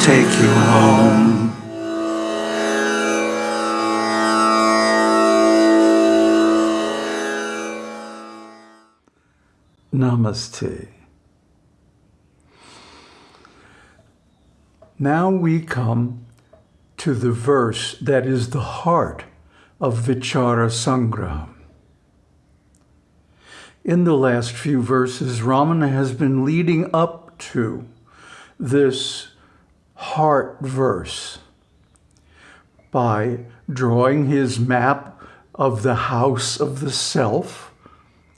take you home. Namaste. Now we come to the verse that is the heart of Vichara Sangraham. In the last few verses, Ramana has been leading up to this heart verse by drawing his map of the house of the self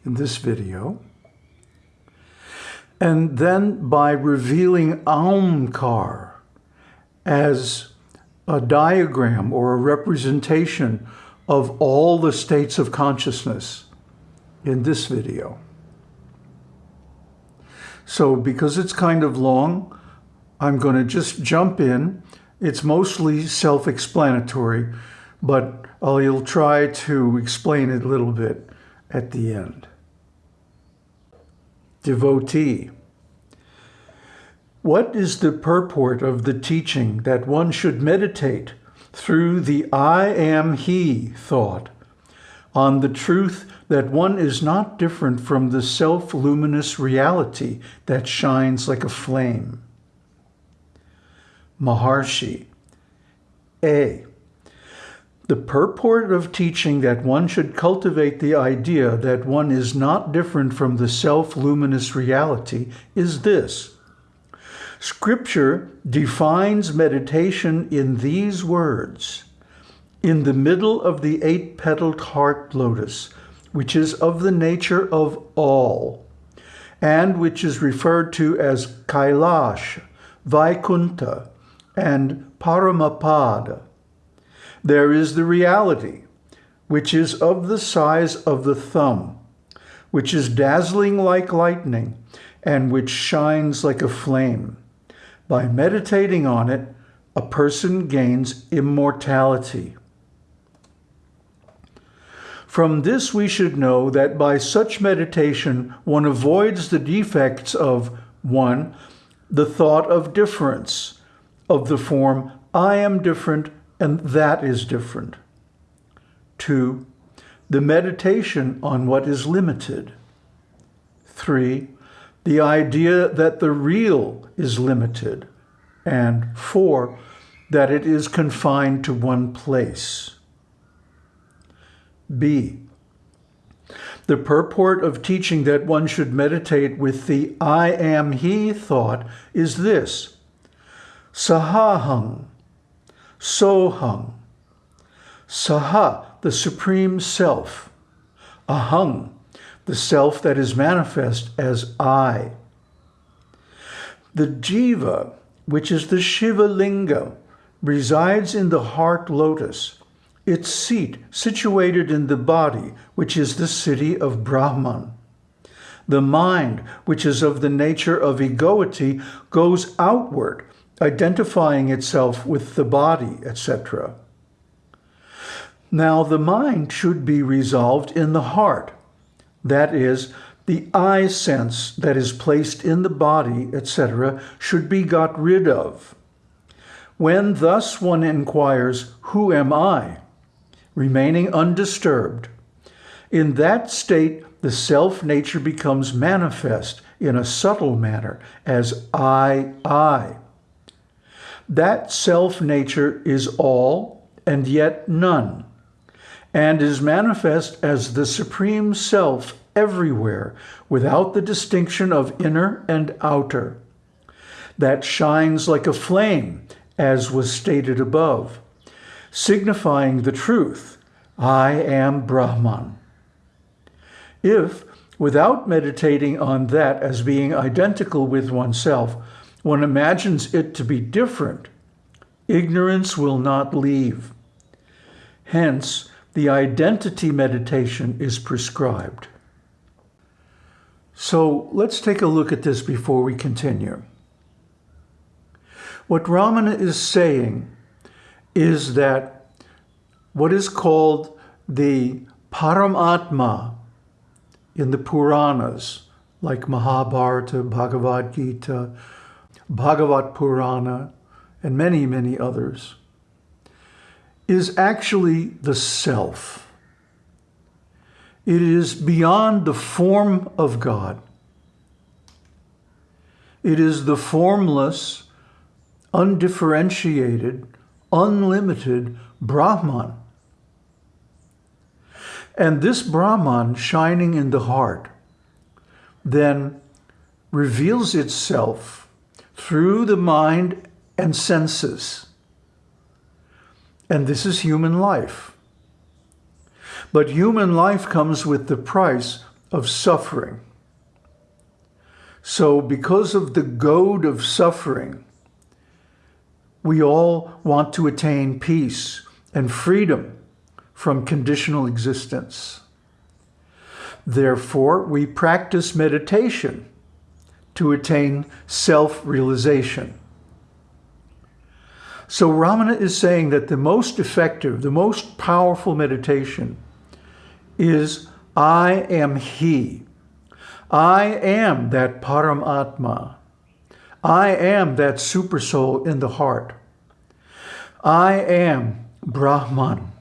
in this video, and then by revealing Aumkar as a diagram or a representation of all the states of consciousness in this video. So because it's kind of long, I'm going to just jump in. It's mostly self-explanatory, but I'll try to explain it a little bit at the end. Devotee. What is the purport of the teaching that one should meditate through the I am He thought on the truth that one is not different from the self-luminous reality that shines like a flame? Maharshi. A. The purport of teaching that one should cultivate the idea that one is not different from the self-luminous reality is this. Scripture defines meditation in these words. In the middle of the eight-petaled heart lotus, which is of the nature of all, and which is referred to as Kailash, Vaikunta, and Paramapada, there is the reality, which is of the size of the thumb, which is dazzling like lightning, and which shines like a flame. By meditating on it, a person gains immortality. From this we should know that by such meditation one avoids the defects of 1. The thought of difference, of the form I am different and that is different. 2. The meditation on what is limited. 3 the idea that the real is limited, and four, that it is confined to one place. B. The purport of teaching that one should meditate with the I am he thought is this. Sahahang, Sohang. Saha, the Supreme Self. Ahang, the self that is manifest as I. The jiva, which is the Shiva Linga, resides in the heart lotus, its seat situated in the body, which is the city of Brahman. The mind, which is of the nature of egoity, goes outward, identifying itself with the body, etc. Now the mind should be resolved in the heart, that is, the I sense that is placed in the body, etc., should be got rid of. When thus one inquires, Who am I? remaining undisturbed, in that state the self-nature becomes manifest in a subtle manner as I, I. That self-nature is all and yet none and is manifest as the supreme self everywhere without the distinction of inner and outer. That shines like a flame, as was stated above, signifying the truth, I am Brahman. If, without meditating on that as being identical with oneself, one imagines it to be different, ignorance will not leave. Hence, the identity meditation is prescribed. So let's take a look at this before we continue. What Ramana is saying is that what is called the Paramatma in the Puranas, like Mahabharata, Bhagavad Gita, Bhagavat Purana, and many, many others, is actually the self. It is beyond the form of God. It is the formless, undifferentiated, unlimited Brahman. And this Brahman shining in the heart then reveals itself through the mind and senses. And this is human life. But human life comes with the price of suffering. So because of the goad of suffering, we all want to attain peace and freedom from conditional existence. Therefore, we practice meditation to attain self-realization. So Ramana is saying that the most effective, the most powerful meditation is I am He. I am that Paramatma. I am that supersoul in the heart. I am Brahman.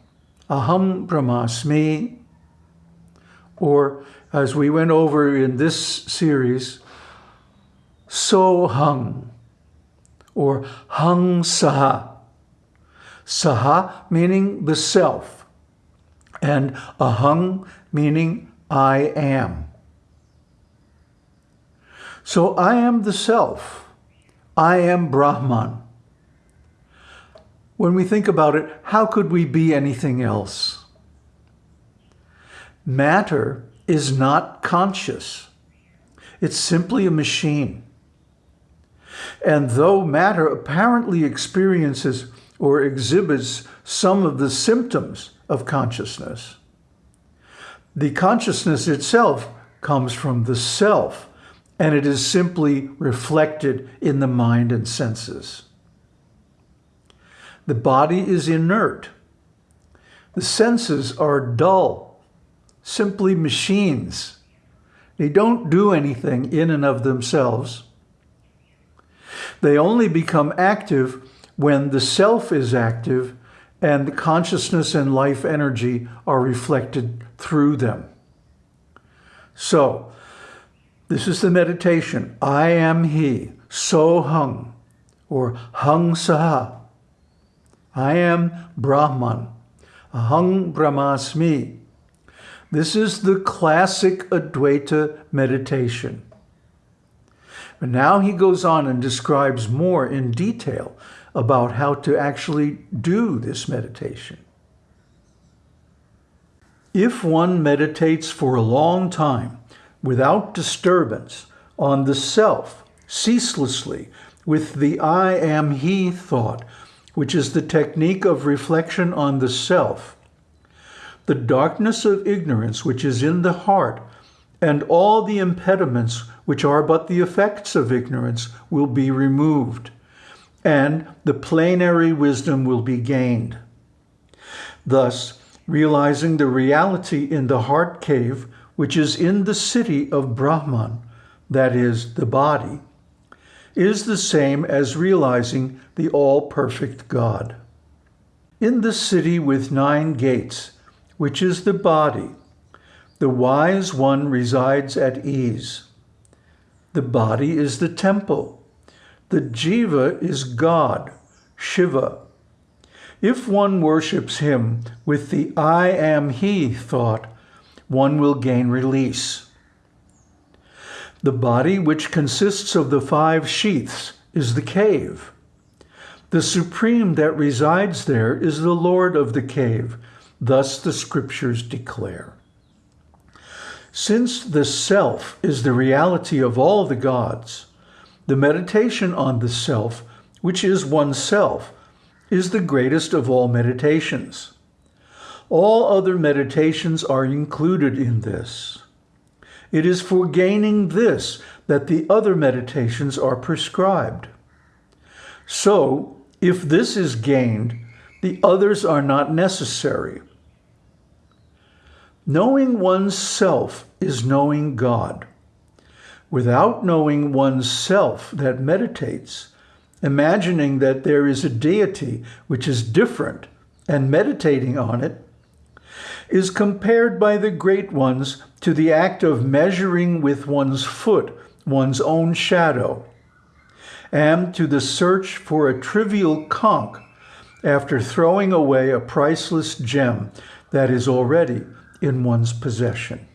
Aham Brahmasmi. Or as we went over in this series, So Hung or Hung Saha. Saha meaning the self and Ahang meaning I am. So I am the self. I am Brahman. When we think about it, how could we be anything else? Matter is not conscious. It's simply a machine. And though matter apparently experiences or exhibits some of the symptoms of consciousness, the consciousness itself comes from the self, and it is simply reflected in the mind and senses. The body is inert. The senses are dull, simply machines. They don't do anything in and of themselves. They only become active when the self is active and the consciousness and life energy are reflected through them. So, this is the meditation. I am He, So Hung, or Hung Saha. I am Brahman, Ahang Brahmasmi. This is the classic Advaita meditation. But now he goes on and describes more in detail about how to actually do this meditation. If one meditates for a long time without disturbance on the self, ceaselessly, with the I am he thought, which is the technique of reflection on the self, the darkness of ignorance which is in the heart, and all the impediments which are but the effects of ignorance, will be removed, and the plenary wisdom will be gained. Thus, realizing the reality in the heart cave, which is in the city of Brahman, that is, the body, is the same as realizing the all-perfect God. In the city with nine gates, which is the body, the wise one resides at ease. The body is the temple. The jiva is God, Shiva. If one worships him with the I am he thought, one will gain release. The body, which consists of the five sheaths, is the cave. The supreme that resides there is the Lord of the cave, thus the scriptures declare. Since the self is the reality of all the gods, the meditation on the self, which is oneself, is the greatest of all meditations. All other meditations are included in this. It is for gaining this that the other meditations are prescribed. So, if this is gained, the others are not necessary. Knowing one's self is knowing God. Without knowing one's self that meditates, imagining that there is a deity which is different and meditating on it, is compared by the great ones to the act of measuring with one's foot one's own shadow, and to the search for a trivial conch after throwing away a priceless gem that is already in one's possession.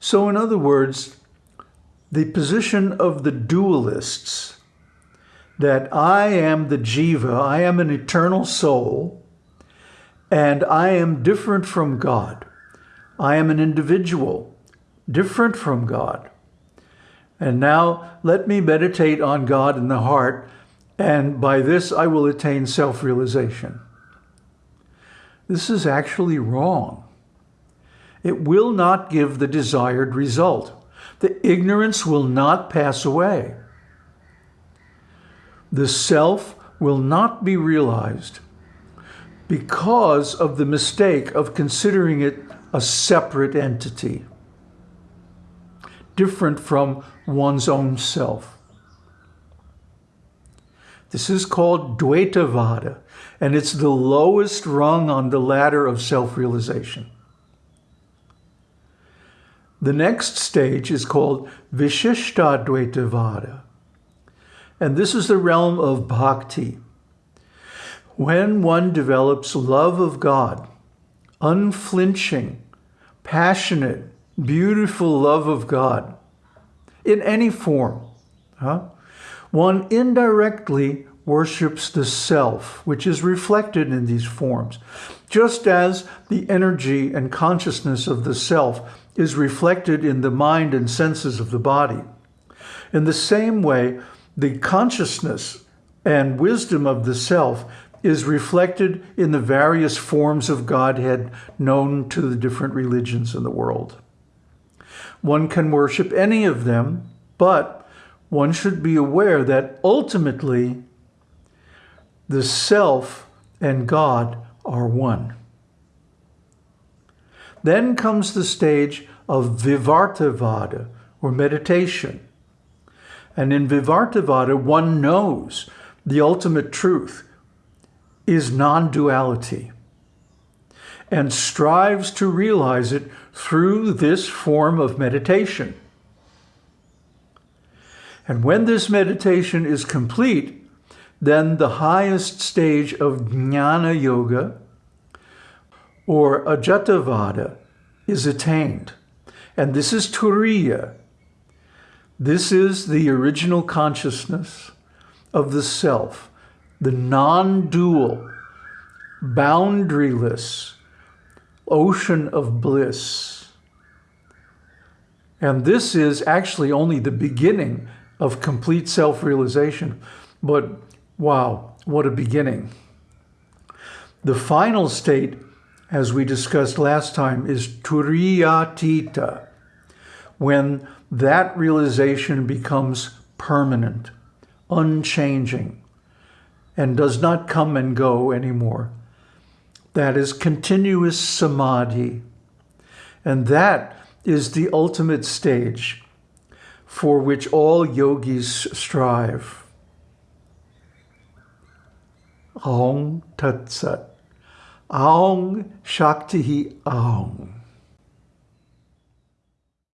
So in other words, the position of the dualists that I am the jiva, I am an eternal soul, and I am different from God. I am an individual, different from God. And now let me meditate on God in the heart, and by this I will attain self-realization. This is actually wrong. It will not give the desired result. The ignorance will not pass away. The self will not be realized because of the mistake of considering it a separate entity, different from one's own self. This is called Dvaitavada, and it's the lowest rung on the ladder of self-realization. The next stage is called Vishishtadvaitavada, and this is the realm of bhakti. When one develops love of God, unflinching, passionate, beautiful love of God, in any form, huh? one indirectly worships the self, which is reflected in these forms, just as the energy and consciousness of the self is reflected in the mind and senses of the body. In the same way, the consciousness and wisdom of the self is reflected in the various forms of Godhead known to the different religions in the world. One can worship any of them, but one should be aware that ultimately the self and God are one. Then comes the stage of Vivartavada, or meditation. And in Vivartavada, one knows the ultimate truth is non-duality and strives to realize it through this form of meditation. And when this meditation is complete, then the highest stage of Jnana Yoga or Ajatavada is attained. And this is Turiya. This is the original consciousness of the self the non-dual, boundaryless ocean of bliss. And this is actually only the beginning of complete self-realization. But wow, what a beginning. The final state, as we discussed last time, is turiyatita, when that realization becomes permanent, unchanging, and does not come and go anymore. That is continuous samadhi. And that is the ultimate stage for which all yogis strive. Aung Tat Sat. Aung Shakti Aung.